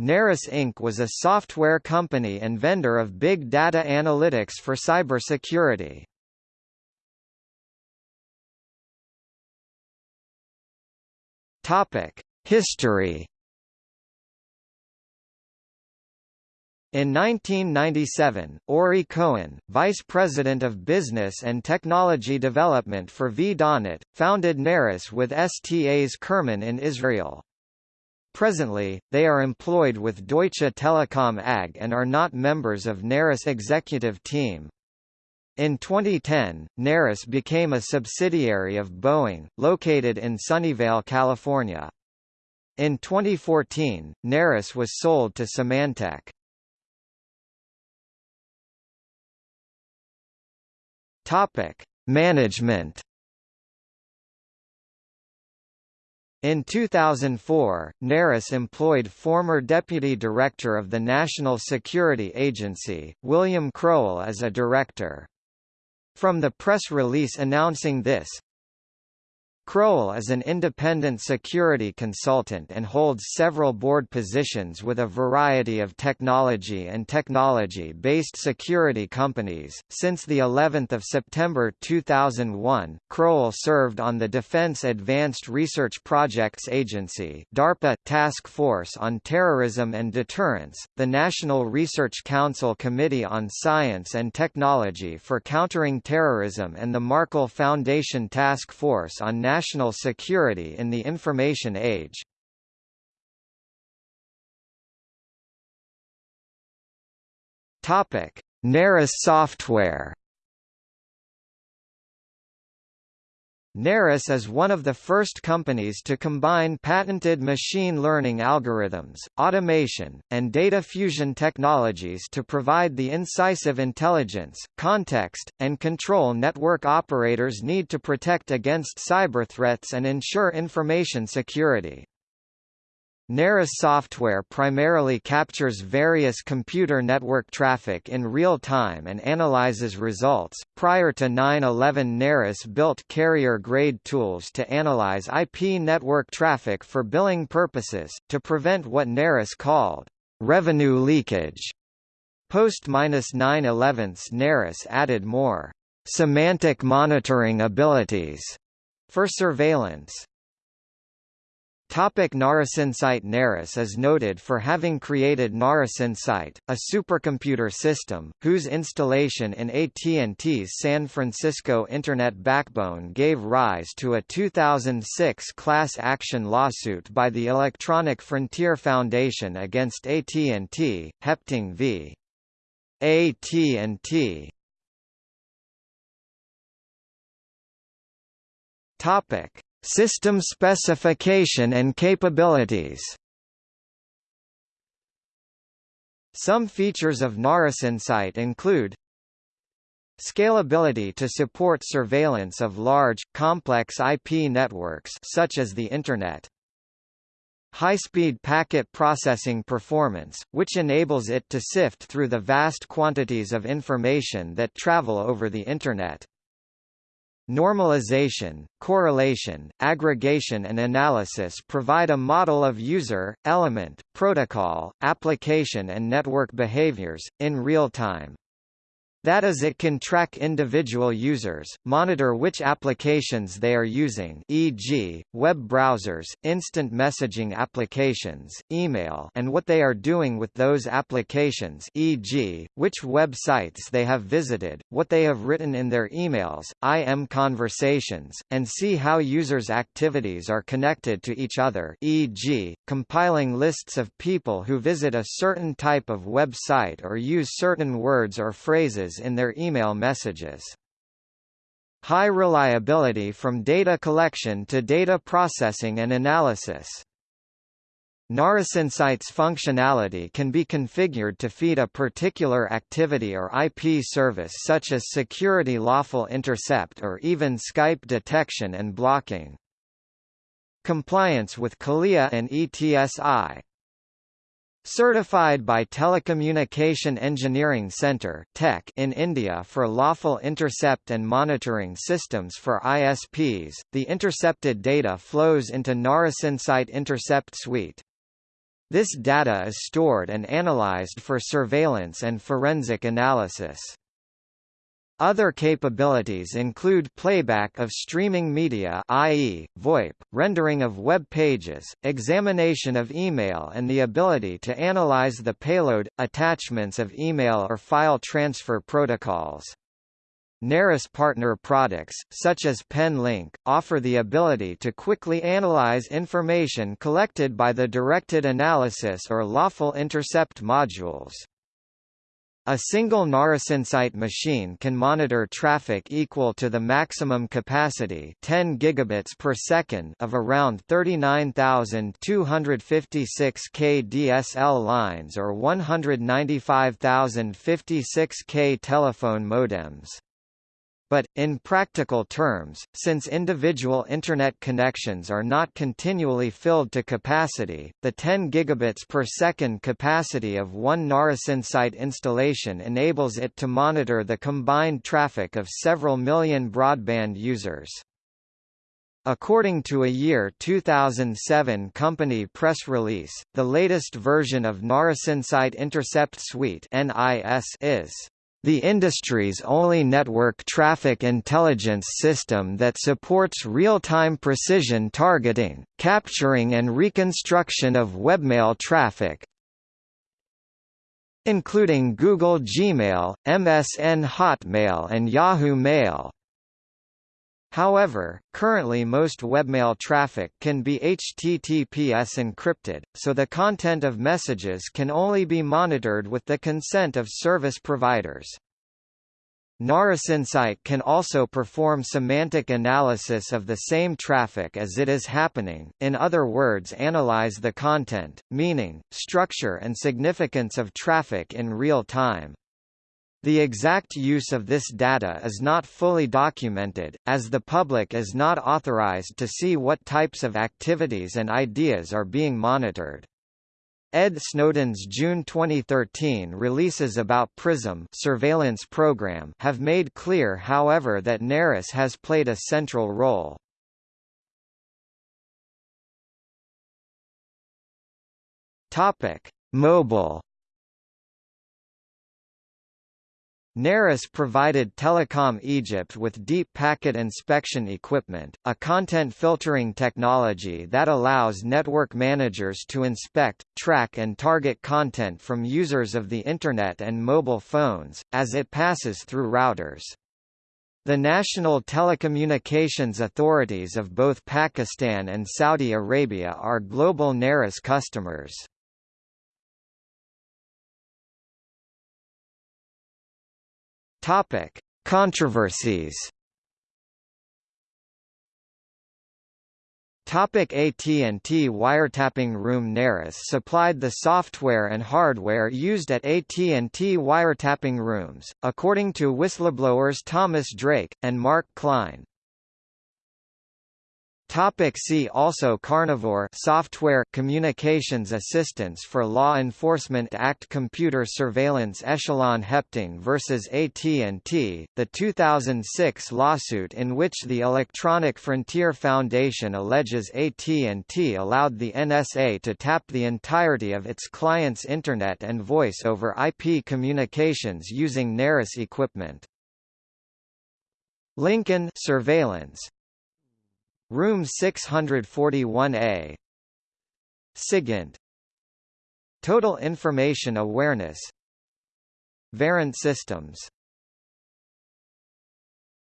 Narus Inc. was a software company and vendor of big data analytics for cybersecurity. Topic: History In 1997, Ori Cohen, Vice President of Business and Technology Development for VDoNet, founded Narus with Stas Khirman in Israel. Presently, they are employed with Deutsche Telekom AG and are not members of Narus executive team. In 2010, Narus became a subsidiary of Boeing, located in Sunnyvale, California. In 2014, Narus was sold to Symantec. Management. In 2004, Narus employed former Deputy Director of the National Security Agency, William Crowell as a director. From the press release announcing this, Crowell is an independent security consultant and holds several board positions with a variety of technology and technology-based security companies. Since the 11th of September 2001, Crowell served on the Defense Advanced Research Projects Agency (DARPA) Task Force on Terrorism and Deterrence, the National Research Council Committee on Science and Technology for Countering Terrorism and the Markle Foundation Task Force on National national security in the information age. Topic: Narus software. Narus is one of the first companies to combine patented machine learning algorithms, automation, and data fusion technologies to provide the incisive intelligence, context, and control network operators need to protect against cyber threats and ensure information security. Narus software primarily captures various computer network traffic in real time and analyzes results. Prior to 9/11, Narus built carrier-grade tools to analyze IP network traffic for billing purposes to prevent what Narus called revenue leakage. Post 9/11, Narus added more semantic monitoring abilities for surveillance. Topic Narusinsight Narus is noted for having created Narusinsight, a supercomputer system, whose installation in AT&T's San Francisco Internet backbone gave rise to a 2006 class action lawsuit by the Electronic Frontier Foundation against AT&T, Hepting v. AT&T. Topic System specification and capabilities Some features of Narusinsight include Scalability to support surveillance of large, complex IP networks such as the Internet. High-speed packet processing performance, which enables it to sift through the vast quantities of information that travel over the Internet. Normalization, correlation, aggregation and analysis provide a model of user, element, protocol, application and network behaviors, in real time. That is it can track individual users, monitor which applications they are using e.g., web browsers, instant messaging applications, email and what they are doing with those applications e.g., which websites they have visited, what they have written in their emails, IM conversations, and see how users' activities are connected to each other e.g., compiling lists of people who visit a certain type of website or use certain words or phrases in their email messages. High reliability from data collection to data processing and analysis. Narusinsight's functionality can be configured to feed a particular activity or IP service such as security lawful intercept or even Skype detection and blocking. Compliance with CALEA and ETSI Certified by Telecommunication Engineering Centre in India for lawful intercept and monitoring systems for ISPs, the intercepted data flows into Narusinsight Intercept Suite. This data is stored and analyzed for surveillance and forensic analysis. Other capabilities include playback of streaming media i.e., VoIP, rendering of web pages, examination of email and the ability to analyze the payload, attachments of email or file transfer protocols. Narus partner products, such as PenLink, offer the ability to quickly analyze information collected by the directed analysis or lawful intercept modules. A single NarusInsight machine can monitor traffic equal to the maximum capacity 10 gigabits per second of around 39,256 k DSL lines or 195,056 k telephone modems. But, in practical terms, since individual Internet connections are not continually filled to capacity, the 10 gigabits per second capacity of one NarusInsight installation enables it to monitor the combined traffic of several million broadband users. According to a year 2007 company press release, the latest version of NarusInsight Intercept Suite is the industry's only network traffic intelligence system that supports real-time precision targeting, capturing and reconstruction of webmail traffic, including Google Gmail, MSN Hotmail and Yahoo Mail. However, currently most webmail traffic can be HTTPS encrypted, so the content of messages can only be monitored with the consent of service providers. NarusInsight can also perform semantic analysis of the same traffic as it is happening, in other words analyze the content, meaning, structure and significance of traffic in real time. The exact use of this data is not fully documented, as the public is not authorized to see what types of activities and ideas are being monitored. Ed Snowden's June 2013 releases about PRISM surveillance program have made clear however that Narus has played a central role. Topic: Mobile Narus provided Telecom Egypt with deep packet inspection equipment, a content filtering technology that allows network managers to inspect, track and target content from users of the Internet and mobile phones, as it passes through routers. The national telecommunications authorities of both Pakistan and Saudi Arabia are global Narus customers. Topic: Controversies. Topic AT&T Wiretapping Room Narus supplied the software and hardware used at AT&T wiretapping rooms, according to whistleblowers Thomas Drake, and Mark Klein. Topic see also Carnivore software communications assistance for law enforcement Act Computer surveillance Echelon Hepting versus AT&T the 2006 lawsuit in which the Electronic Frontier Foundation alleges AT&T allowed the NSA to tap the entirety of its clients internet and voice over IP communications using Narus equipment. Lincoln surveillance Room 641A SIGINT. Total Information Awareness. Verint Systems